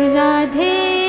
Radhe